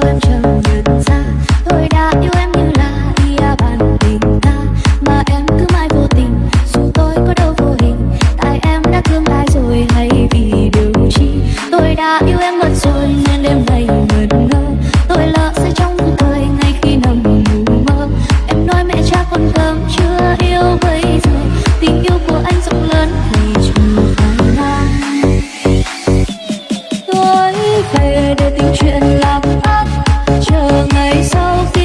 sao em chẳng nhận ra. chờ ngày sau